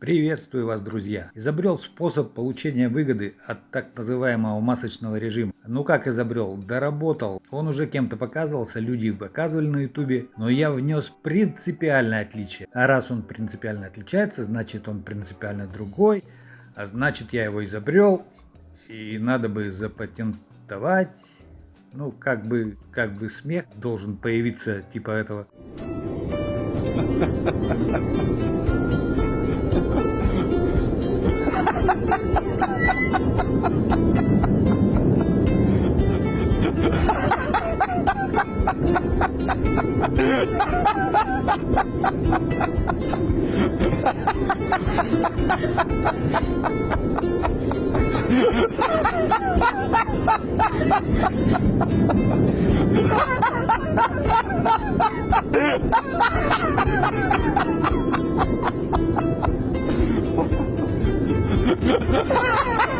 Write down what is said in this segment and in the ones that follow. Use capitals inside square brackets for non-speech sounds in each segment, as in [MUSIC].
Приветствую вас, друзья! Изобрел способ получения выгоды от так называемого масочного режима. Ну как изобрел? Доработал. Он уже кем-то показывался, люди показывали на ютубе, но я внес принципиальное отличие. А раз он принципиально отличается, значит он принципиально другой, а значит я его изобрел, и надо бы запатентовать. Ну, как бы, как бы смех должен появиться типа этого. [LAUGHS] Ha ha ha!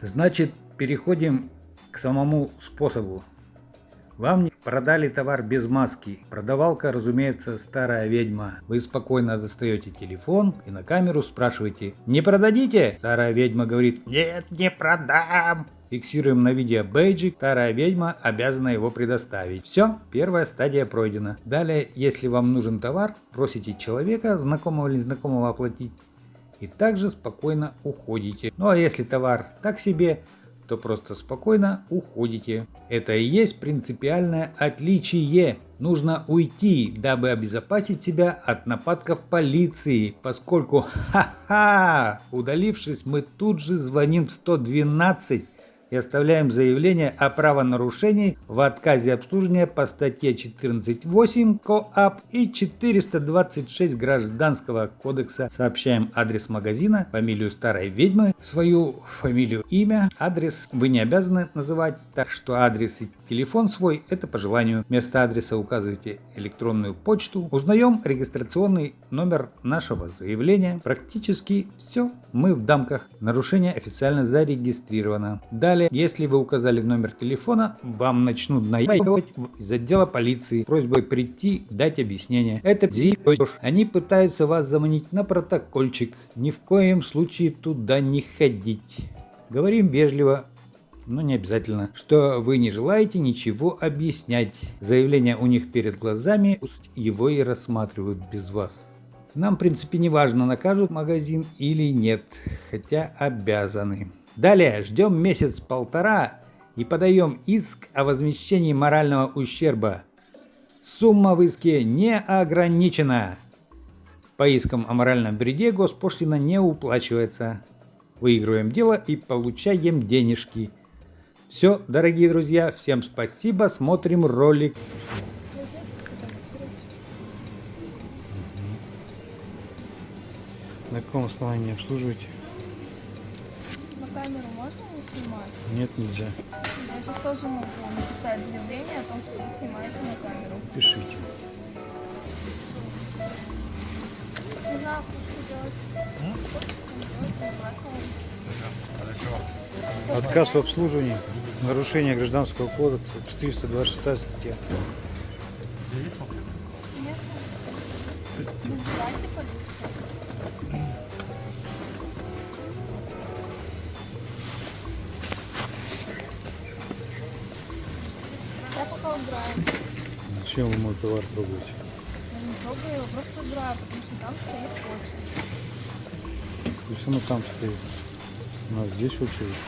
Значит, переходим к самому способу. Вам продали товар без маски. Продавалка, разумеется, старая ведьма. Вы спокойно достаете телефон и на камеру спрашиваете «Не продадите?» Старая ведьма говорит «Нет, не продам». Фиксируем на видео бейджик, старая ведьма обязана его предоставить. Все, первая стадия пройдена. Далее, если вам нужен товар, просите человека, знакомого или незнакомого оплатить и также спокойно уходите. Ну а если товар так себе, то просто спокойно уходите. Это и есть принципиальное отличие. Нужно уйти, дабы обезопасить себя от нападков полиции, поскольку, [LAUGHS] ха-ха, удалившись, мы тут же звоним в 112 и оставляем заявление о правонарушении в отказе обслуживания по статье 14.8 КоАП и 426 Гражданского кодекса. Сообщаем адрес магазина, фамилию старой ведьмы, свою фамилию, имя, адрес вы не обязаны называть, так что адрес и телефон свой это по желанию. Вместо адреса указывайте электронную почту. Узнаем регистрационный номер нашего заявления. Практически все. Мы в дамках. Нарушение официально зарегистрировано. Далее Далее, если вы указали номер телефона, вам начнут наебывать из отдела полиции просьбой прийти, дать объяснение. Это Они пытаются вас заманить на протокольчик. Ни в коем случае туда не ходить. Говорим вежливо, но не обязательно, что вы не желаете ничего объяснять. Заявление у них перед глазами, пусть его и рассматривают без вас. Нам, в принципе, не важно, накажут магазин или нет, хотя обязаны. Далее ждем месяц-полтора и подаем иск о возмещении морального ущерба. Сумма в иске не ограничена. По искам о моральном вреде госпошлина не уплачивается. Выигрываем дело и получаем денежки. Все, дорогие друзья, всем спасибо, смотрим ролик. На каком основании обслуживаете? Камеру можно не снимать? Нет, нельзя. Я сейчас тоже могу написать заявление о том, что вы снимаете на камеру. Пишите. Не знаю, что Отказ в обслуживании, нарушение гражданского кодекса, 426 статья. Нет. Вызывайте полицию. Убираю. Зачем вы мой товар трогаете? Я не трогаю его, просто убираю, потому что там стоит очередь. Пусть оно там стоит. У нас здесь очередь.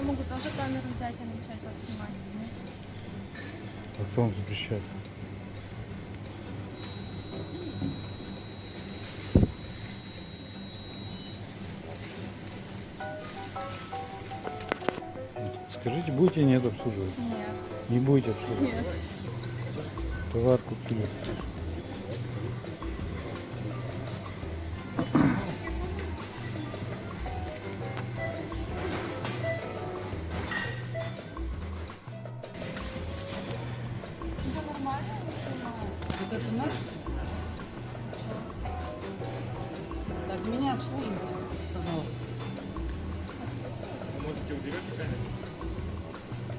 Я могу тоже камеру взять и начать вас снимать. А кто вам запрещает? Скажите, будете нет обслуживать? Нет. Не будете обслуживать? Нет. Товар купили. Вот это наш? Так, меня обслуживайте, пожалуйста.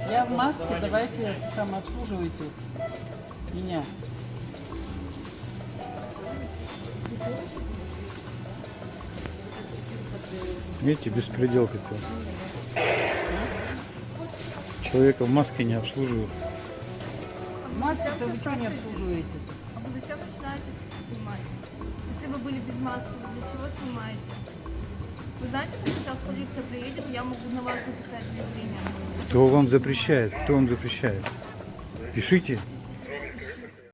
Я в маске, давайте это самое обслуживайте меня. Видите, беспредел какой. Человека в маске не обслуживают. В маске Зачем то вы что не обслуживаете? Зачем начинаете снимать? Если вы были без маски, для чего снимаете? Вы знаете, что сейчас полиция приедет, я могу на вас написать заявление. Кто вам запрещает? Кто вам запрещает? Пишите.